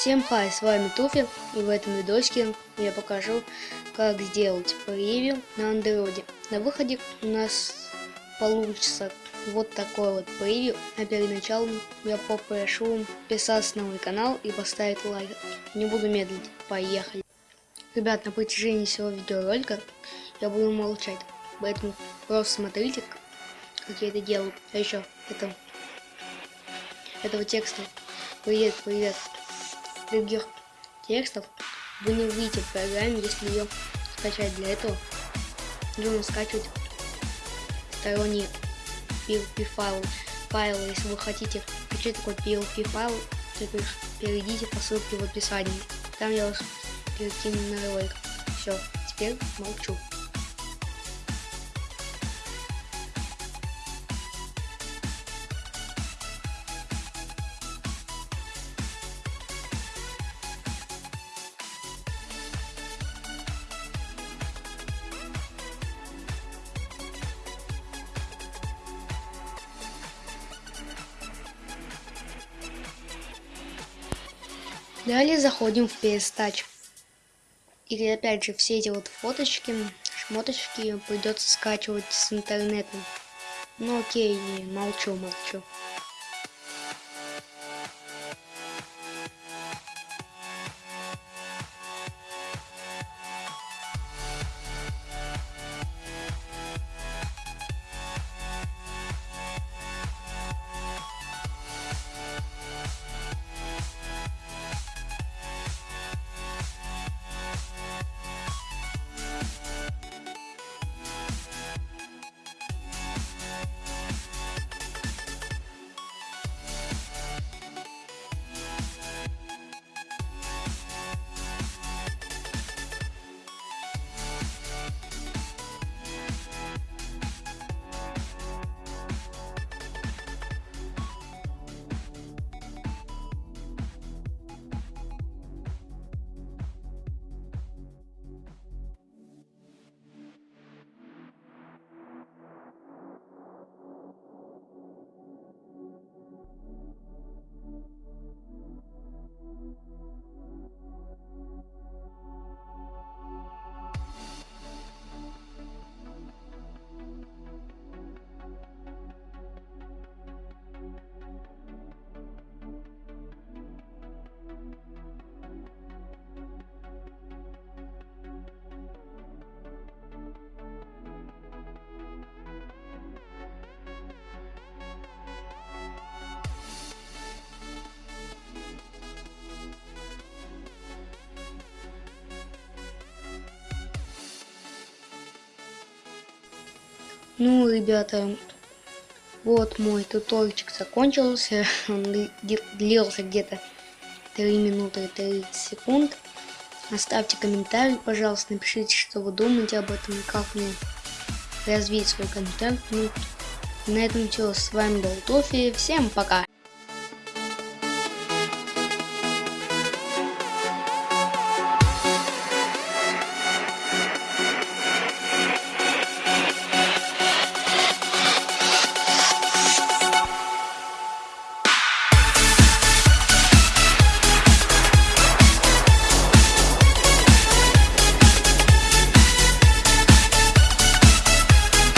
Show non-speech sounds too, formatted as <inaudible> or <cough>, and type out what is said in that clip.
Всем хай, с вами Туфи, и в этом видосике я покажу, как сделать превью на андроиде. На выходе у нас получится вот такой вот превью, а перед началом я попрошу подписаться на мой канал и поставить лайк. Не буду медлить, поехали. Ребят, на протяжении всего видеоролика я буду молчать, поэтому просто смотрите, как я это делаю. А еще, это, этого текста. Привет, привет других текстов вы не увидите в программе, если ее скачать. Для этого нужно скачивать сторонние PLP файлы. файлы. Если вы хотите скачать такой PLP файл, то перейдите по ссылке в описании. Там я вас перекину на ролик. Все, теперь молчу. Далее заходим в Touch. И опять же, все эти вот фоточки, шмоточки придется скачивать с интернета. Ну окей, молчу, молчу. Ну, ребята, вот мой туторчик закончился. <laughs> Он длился где-то 3 минуты и 30 секунд. Оставьте комментарий, пожалуйста, напишите, что вы думаете об этом и как мне развить свой контент. Ну, на этом все. С вами был Тофи. Всем пока!